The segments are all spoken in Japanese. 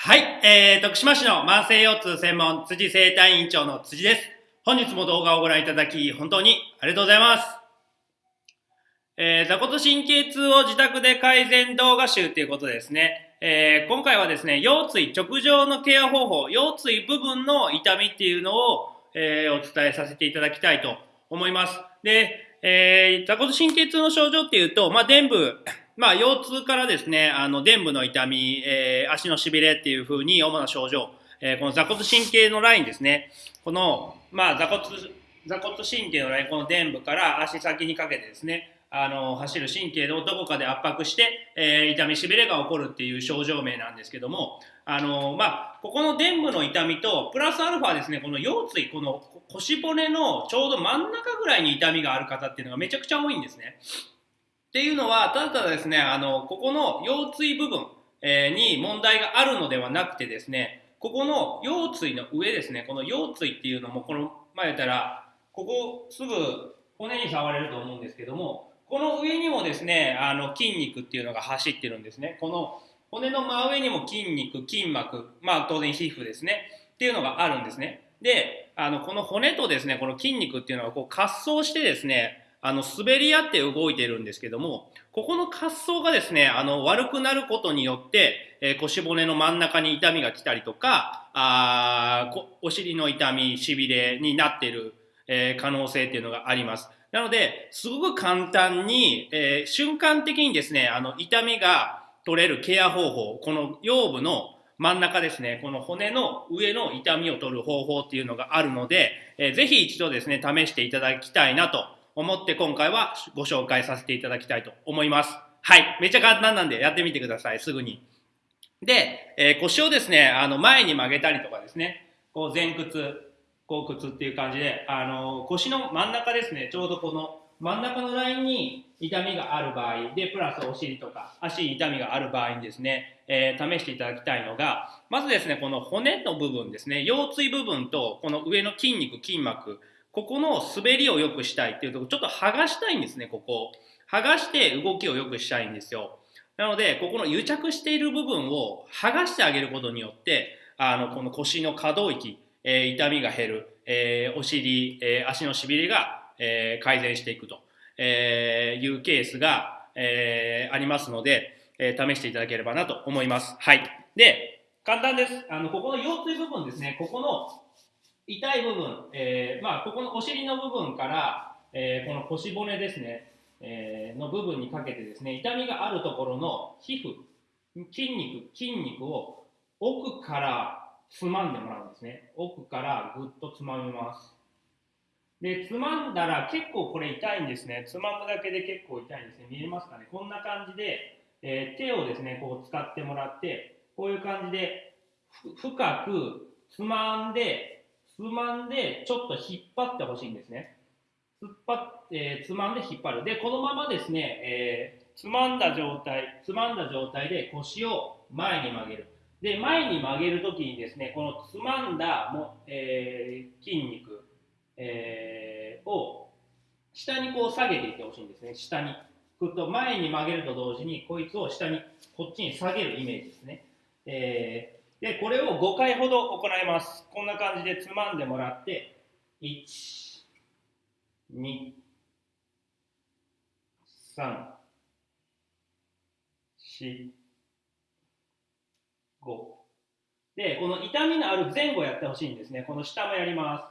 はい、えー、徳島市の慢性腰痛専門辻生体院長の辻です。本日も動画をご覧いただき、本当にありがとうございます。えー、座骨神経痛を自宅で改善動画集ということですね。えー、今回はですね、腰椎直上のケア方法、腰椎部分の痛みっていうのを、えー、お伝えさせていただきたいと思います。で、えー、座骨神経痛の症状っていうと、まあ、伝部、まあ、腰痛からですね、あの、伝部の痛み、えー、足の痺れっていう風に主な症状、えー、この座骨神経のラインですね。この、まあ、座骨、座骨神経のライン、この伝部から足先にかけてですね、あの、走る神経をどこかで圧迫して、えー、痛み、痺れが起こるっていう症状名なんですけども、あの、まあ、ここの伝部の痛みと、プラスアルファですね、この腰椎、この腰骨のちょうど真ん中ぐらいに痛みがある方っていうのがめちゃくちゃ多いんですね。っていうのは、ただただですね、あの、ここの腰椎部分、え、に問題があるのではなくてですね、ここの腰椎の上ですね、この腰椎っていうのも、この、前言ったら、ここすぐ骨に触れると思うんですけども、この上にもですね、あの筋肉っていうのが走ってるんですね。この骨の真上にも筋肉、筋膜、まあ当然皮膚ですね、っていうのがあるんですね。で、あの、この骨とですね、この筋肉っていうのはこう滑走してですね、あの、滑り合って動いてるんですけども、ここの滑走がですね、あの、悪くなることによって、えー、腰骨の真ん中に痛みが来たりとか、あお尻の痛み、しびれになってる、えー、可能性っていうのがあります。なので、すごく簡単に、えー、瞬間的にですね、あの、痛みが取れるケア方法、この腰部の真ん中ですね、この骨の上の痛みを取る方法っていうのがあるので、えー、ぜひ一度ですね、試していただきたいなと思って今回はご紹介させていただきたいと思います。はい。めちゃ簡単なんでやってみてください、すぐに。で、えー、腰をですね、あの、前に曲げたりとかですね、こう前屈、後屈っていう感じで、あの、腰の真ん中ですね、ちょうどこの真ん中のラインに痛みがある場合で、プラスお尻とか足に痛みがある場合にですね、えー、試していただきたいのが、まずですね、この骨の部分ですね、腰椎部分とこの上の筋肉、筋膜、ここの滑りを良くしたいっていうところ、ちょっと剥がしたいんですね、ここ。剥がして動きを良くしたいんですよ。なので、ここの癒着している部分を剥がしてあげることによって、あの、この腰の可動域、えー、痛みが減る、えー、お尻、えー、足のしびれが、え、改善していくと、えいうケースが、えありますので、え試していただければなと思います。はい。で、簡単です。あの、ここの腰椎部分ですね、ここの痛い部分、えまあ、ここのお尻の部分から、えこの腰骨ですね、えの部分にかけてですね、痛みがあるところの皮膚、筋肉、筋肉を奥からつまんでもらうんですね。奥からぐっとつまみます。で、つまんだら結構これ痛いんですね。つまむだけで結構痛いんですね。見えますかねこんな感じで、え、手をですね、こう使ってもらって、こういう感じで深くつまんで、つまんでちょっと引っ張ってほしいんですね。つっぱっえー、つまんで引っ張る。で、このままですね、えー、つまんだ状態、つまんだ状態で腰を前に曲げる。で、前に曲げるときにですね、このつまんだも、えー、筋肉、えー、を下にこう下げていってほしいんですね。下に。くと前に曲げると同時に、こいつを下に、こっちに下げるイメージですね。えー、で、これを5回ほど行います。こんな感じでつまんでもらって、1、2、3、4、5。で、この痛みのある前後やってほしいんですね。この下もやります。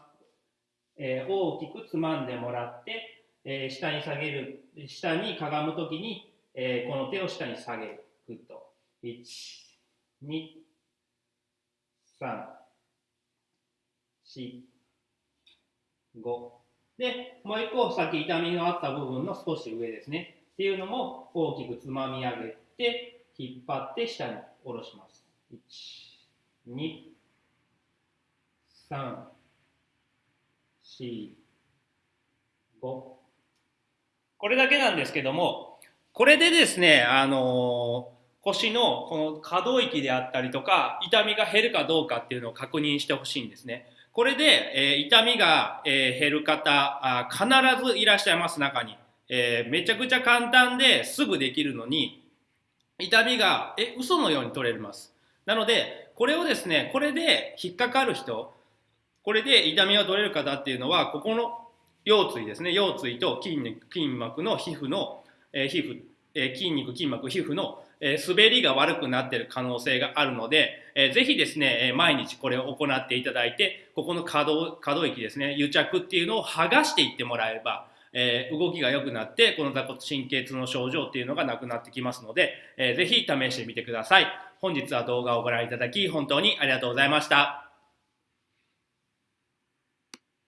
えー、大きくつまんでもらって、えー、下に下げる、下にかがむときに、えー、この手を下に下げる。ぐっと。1、2、3、4、5。で、もう一個、さっき痛みのあった部分の少し上ですね。っていうのも大きくつまみ上げて、引っ張って下に下ろします。1、2、3、4、5。これだけなんですけども、これでですね、あのー、腰のこの可動域であったりとか、痛みが減るかどうかっていうのを確認してほしいんですね。これで、えー、痛みが、えー、減る方あ、必ずいらっしゃいます、中に。えー、めちゃくちゃ簡単ですぐできるのに、痛みが、え、嘘のように取れます。なので、これをですね、これで引っかかる人、これで痛みが取れる方っていうのは、ここの腰椎ですね、腰椎と筋肉筋膜の皮膚の、えー、皮膚、えー、筋肉、筋膜、皮膚の、え、滑りが悪くなっている可能性があるので、えー、ぜひですね、え毎日これを行っていただいて、ここの可動可動域ですね、癒着っていうのを剥がしていってもらえば、え動きが良くなって、この座骨神経痛の症状っていうのがなくなってきますので、えー、ぜひ試してみてください。本日は動画をご覧いただき、本当にありがとうございました。